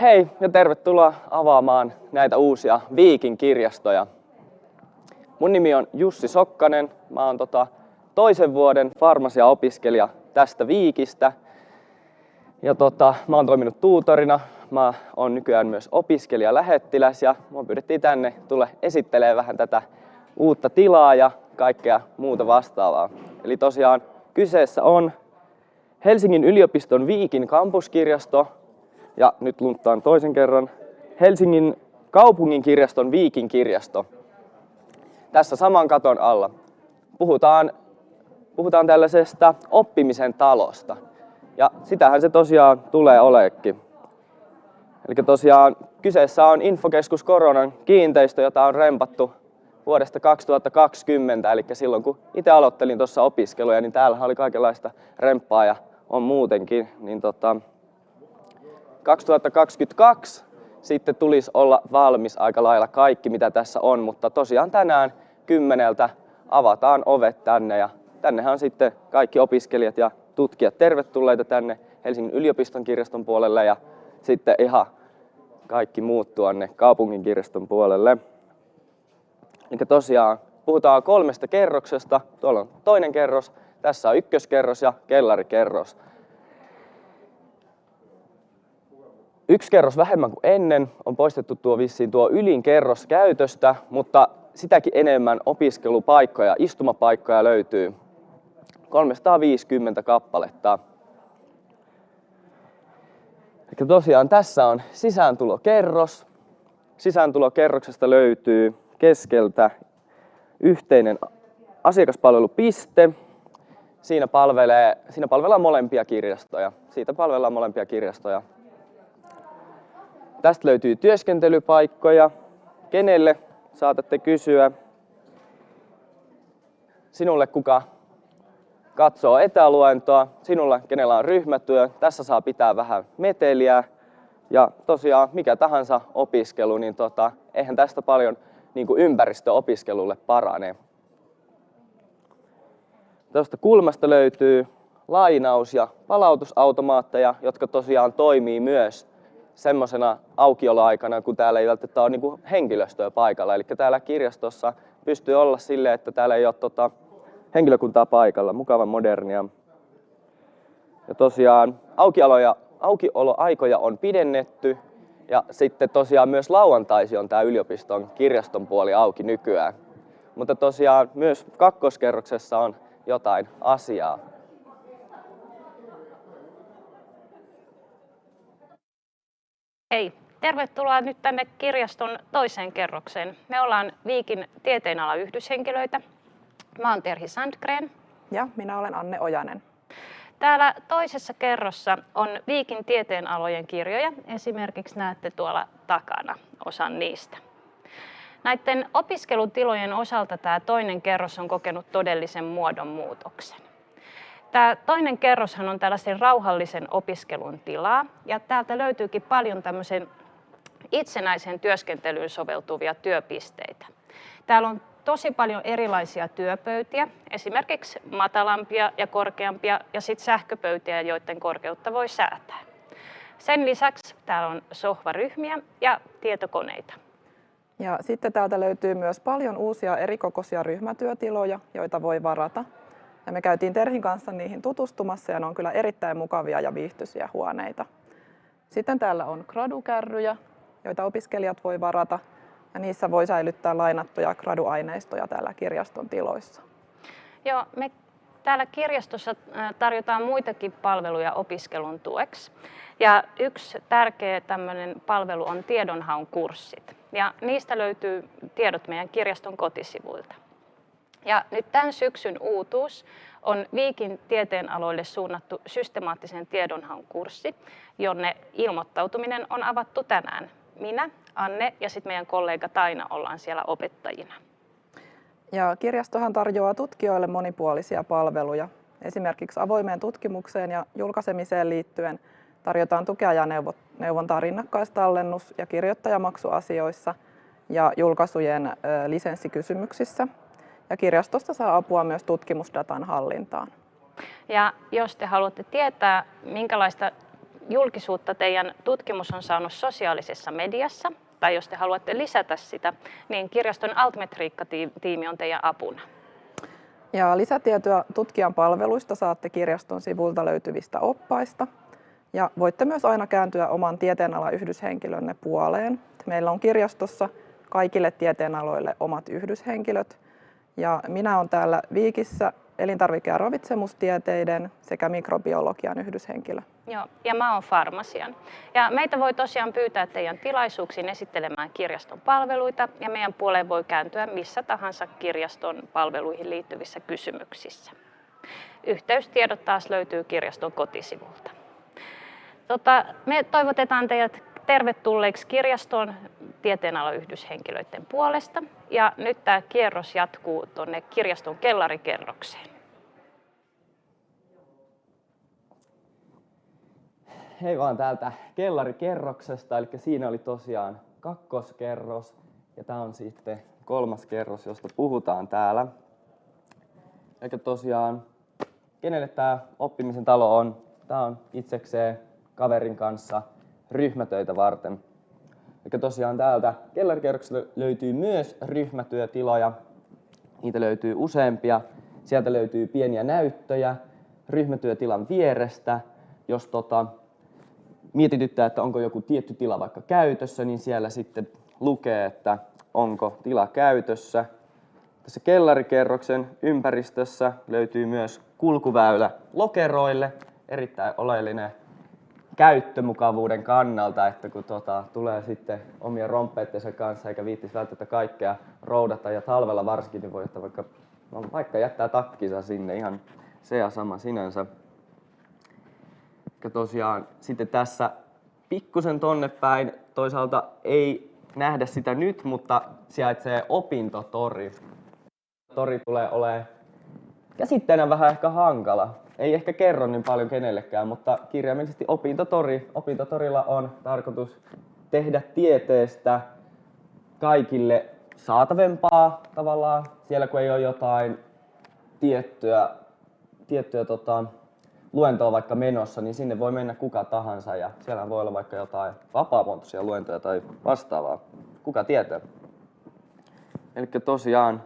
Hei ja tervetuloa avaamaan näitä uusia Viikin kirjastoja. Mun nimi on Jussi Sokkanen. Mä oon tota toisen vuoden farmasia-opiskelija tästä Viikistä. Ja tota, mä oon toiminut tuutorina. Mä oon nykyään myös opiskelija lähettiläs ja mua pyydettiin tänne tulla esittelee vähän tätä uutta tilaa ja kaikkea muuta vastaavaa. Eli tosiaan kyseessä on Helsingin yliopiston Viikin kampuskirjasto ja nyt lunttaan toisen kerran Helsingin kaupungin kirjaston Viikin kirjasto. Tässä saman katon alla puhutaan, puhutaan tällaisesta oppimisen talosta. Ja sitähän se tosiaan tulee oleekin. Eli tosiaan kyseessä on Infokeskus Koronan kiinteistö, jota on rempattu vuodesta 2020, eli silloin kun itse aloittelin tuossa opiskeluja, niin täällä oli kaikenlaista remppaa ja on muutenkin. Niin tota, 2022 sitten tulisi olla valmis aika lailla kaikki, mitä tässä on, mutta tosiaan tänään kymmeneltä avataan ovet tänne ja tännehän on sitten kaikki opiskelijat ja tutkijat tervetulleita tänne Helsingin yliopiston kirjaston puolelle ja sitten ihan kaikki muut tuonne kaupungin kirjaston puolelle. Eli tosiaan puhutaan kolmesta kerroksesta. Tuolla on toinen kerros, tässä on ykköskerros ja kellarikerros. Yksi kerros vähemmän kuin ennen on poistettu tuo vissiin tuo ylin kerros käytöstä, mutta sitäkin enemmän opiskelupaikkoja, istumapaikkoja löytyy 350 kappaletta. Eli tosiaan tässä on sisääntulokerros. Sisääntulokerroksesta löytyy keskeltä yhteinen asiakaspalvelupiste. Siinä, palvelee, siinä palvellaan molempia kirjastoja. Siitä palvellaan molempia kirjastoja. Tästä löytyy työskentelypaikkoja. Kenelle saatatte kysyä? Sinulle, kuka katsoo etäluentoa, sinulla, kenellä on ryhmätyö. Tässä saa pitää vähän meteliä. Ja tosiaan mikä tahansa opiskelu, niin tota, eihän tästä paljon niin kuin ympäristöopiskelulle parane. Tuosta kulmasta löytyy lainaus- ja palautusautomaatteja, jotka tosiaan toimii myös semmoisena aukioloaikana, kun täällä ei välttämättä ole niin henkilöstöä paikalla. Eli täällä kirjastossa pystyy olla sille, että täällä ei ole tota, henkilökuntaa paikalla. Mukavan modernia. Ja tosiaan aukioloja, aukioloaikoja on pidennetty ja sitten tosiaan myös lauantaisi on tämä yliopiston kirjaston puoli auki nykyään. Mutta tosiaan myös kakkoskerroksessa on jotain asiaa. Hei, tervetuloa nyt tänne kirjaston toiseen kerrokseen. Me ollaan Viikin tieteenala yhdyshenkilöitä. Mä oon Terhi Sandgren. Ja minä olen Anne Ojanen. Täällä toisessa kerrossa on Viikin tieteenalojen kirjoja. Esimerkiksi näette tuolla takana osan niistä. Näiden opiskelutilojen osalta tämä toinen kerros on kokenut todellisen muodonmuutoksen. Tämä toinen kerroshan on tällaisen rauhallisen opiskelun tilaa ja täältä löytyykin paljon tämmöisen itsenäisen työskentelyyn soveltuvia työpisteitä. Täällä on tosi paljon erilaisia työpöytiä, esimerkiksi matalampia ja korkeampia ja sitten sähköpöytiä, joiden korkeutta voi säätää. Sen lisäksi täällä on sohvaryhmiä ja tietokoneita. Ja sitten täältä löytyy myös paljon uusia erikokoisia ryhmätyötiloja, joita voi varata. Ja me käytiin Terhin kanssa niihin tutustumassa ja ne on kyllä erittäin mukavia ja viihtyisiä huoneita. Sitten täällä on gradukärryjä, joita opiskelijat voi varata ja niissä voi säilyttää lainattuja graduaineistoja täällä kirjaston tiloissa. Joo, me täällä kirjastossa tarjotaan muitakin palveluja opiskelun tueksi. Ja yksi tärkeä tämmöinen palvelu on tiedonhaun kurssit. Ja niistä löytyy tiedot meidän kirjaston kotisivuilta. Ja nyt tämän syksyn uutuus on Viikin tieteenaloille suunnattu systemaattisen tiedonhaun kurssi, jonne ilmoittautuminen on avattu tänään. Minä, Anne ja sitten meidän kollega Taina ollaan siellä opettajina. Ja kirjastohan tarjoaa tutkijoille monipuolisia palveluja. Esimerkiksi avoimeen tutkimukseen ja julkaisemiseen liittyen tarjotaan tukea ja neuvontaa rinnakkaistallennus- ja kirjoittajamaksuasioissa ja julkaisujen lisenssikysymyksissä ja kirjastosta saa apua myös tutkimusdatan hallintaan. Ja jos te haluatte tietää, minkälaista julkisuutta teidän tutkimus on saanut sosiaalisessa mediassa, tai jos te haluatte lisätä sitä, niin kirjaston altmetriikka-tiimi on teidän apuna. Ja lisätietoa tutkijan palveluista saatte kirjaston sivulta löytyvistä oppaista. Ja voitte myös aina kääntyä oman tieteenalan yhdyshenkilönne puoleen. Meillä on kirjastossa kaikille tieteenaloille omat yhdyshenkilöt. Ja minä olen täällä Viikissä elintarvike- ja ravitsemustieteiden sekä mikrobiologian yhdyshenkilö. Joo, ja mä oon farmasian. Ja meitä voi tosiaan pyytää teidän tilaisuuksiin esittelemään kirjaston palveluita, ja meidän puoleen voi kääntyä missä tahansa kirjaston palveluihin liittyvissä kysymyksissä. Yhteystiedot taas löytyy kirjaston kotisivulta. Tota, me toivotetaan teidät tervetulleeksi kirjastoon tieteenalan yhdyshenkilöiden puolesta. Ja nyt tämä kierros jatkuu tuonne kirjaston kellarikerrokseen. Hei vaan täältä kellarikerroksesta, eli siinä oli tosiaan kakkoskerros ja tämä on sitten kolmas kerros, josta puhutaan täällä. Eli tosiaan, kenelle tämä oppimisen talo on? Tämä on itsekseen kaverin kanssa ryhmätöitä varten. Eli tosiaan täältä kellarikerroksesta löytyy myös ryhmätyötiloja. Niitä löytyy useampia. Sieltä löytyy pieniä näyttöjä ryhmätyötilan vierestä. Jos tota, mietityttää, että onko joku tietty tila vaikka käytössä, niin siellä sitten lukee, että onko tila käytössä. Tässä kellarikerroksen ympäristössä löytyy myös kulkuväylä lokeroille, erittäin oleellinen käyttömukavuuden kannalta, että kun tota, tulee sitten omien romppeittensa kanssa eikä viittis välttämättä kaikkea roudata ja talvella varsinkin, niin voi ottaa vaikka, no, vaikka jättää takkinsa sinne, ihan se ja sama sinänsä. Ja tosiaan sitten tässä pikkusen tonne päin, toisaalta ei nähdä sitä nyt, mutta sijaitsee opintotori. Tori tulee olemaan käsitteenä vähän ehkä hankala ei ehkä kerro niin paljon kenellekään, mutta kirjaimellisesti opintotori. Opintotorilla on tarkoitus tehdä tieteestä kaikille saatavempaa tavallaan. Siellä kun ei ole jotain tiettyä, tiettyä tota, luentoa vaikka menossa, niin sinne voi mennä kuka tahansa ja siellä voi olla vaikka jotain vapaamuotoisia luentoja tai vastaavaa. Kuka tietää? Eli tosiaan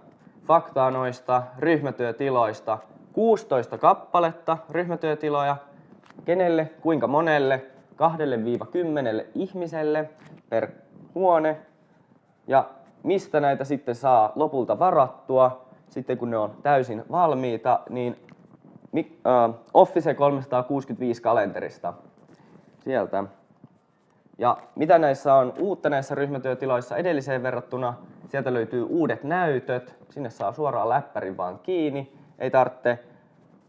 faktaa noista ryhmätyötiloista 16 kappaletta ryhmätyötiloja. Kenelle, kuinka monelle? 2-10 ihmiselle per huone. Ja mistä näitä sitten saa lopulta varattua, sitten kun ne on täysin valmiita, niin uh, Office 365 kalenterista sieltä. Ja mitä näissä on uutta näissä ryhmätyötiloissa edelliseen verrattuna? Sieltä löytyy uudet näytöt, sinne saa suoraan läppärin vaan kiinni ei tarvitse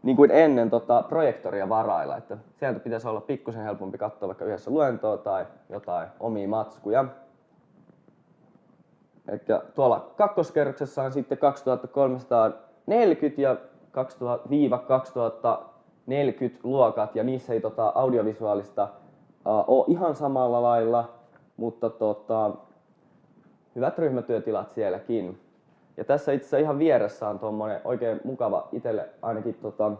niin kuin ennen tota, projektoria varailla. Että sieltä pitäisi olla pikkusen helpompi katsoa vaikka yhdessä luentoa tai jotain omia matskuja. Eli tuolla kakkoskerroksessa on sitten 2340 ja 2000-2040 luokat ja niissä ei tota, audiovisuaalista uh, ole ihan samalla lailla, mutta tota, hyvät ryhmätyötilat sielläkin. Ja tässä itse asiassa ihan vieressä on tuommoinen oikein mukava itselle ainakin tota,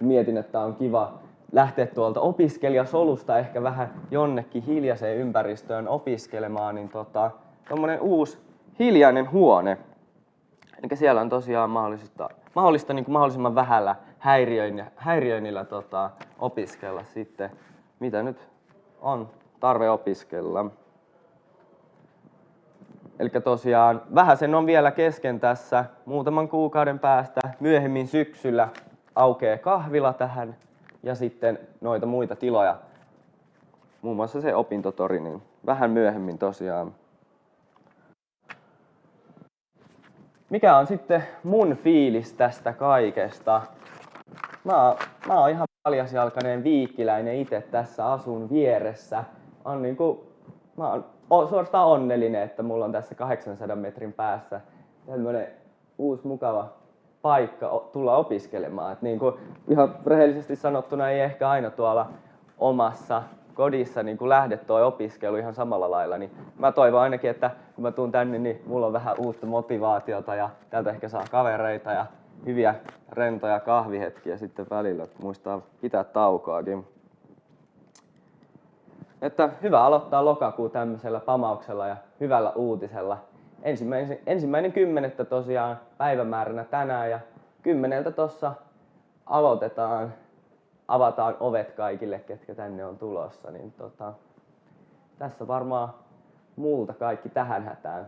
mietin, että on kiva lähteä tuolta opiskelijasolusta ehkä vähän jonnekin hiljaiseen ympäristöön opiskelemaan, niin tota, tuommoinen uusi hiljainen huone. Eli siellä on tosiaan mahdollista, mahdollista niin kuin mahdollisimman vähällä häiriöinnillä, häiriöinnillä tota, opiskella sitten, mitä nyt on tarve opiskella. Eli tosiaan vähän sen on vielä kesken tässä. Muutaman kuukauden päästä myöhemmin syksyllä aukeaa kahvila tähän ja sitten noita muita tiloja. Muun muassa se opintotori, niin vähän myöhemmin tosiaan. Mikä on sitten mun fiilis tästä kaikesta? Mä, mä oon ihan paljasjalkainen viikkiläinen itse tässä asun vieressä. On niinku, mä oon suorastaan onnellinen, että mulla on tässä 800 metrin päässä tämmöinen uusi mukava paikka tulla opiskelemaan. Niin kuin ihan rehellisesti sanottuna ei ehkä aina tuolla omassa kodissa niin kuin lähde tuo opiskelu ihan samalla lailla, niin mä toivon ainakin, että kun mä tuun tänne, niin mulla on vähän uutta motivaatiota ja täältä ehkä saa kavereita ja hyviä rentoja kahvihetkiä sitten välillä, että muistaa pitää taukoakin. Että hyvä aloittaa lokakuu tämmöisellä pamauksella ja hyvällä uutisella. Ensimmäinen, ensimmäinen kymmenettä tosiaan päivämääränä tänään ja kymmeneltä tuossa aloitetaan, avataan ovet kaikille, ketkä tänne on tulossa. Niin tota, tässä varmaan multa kaikki tähän hätään.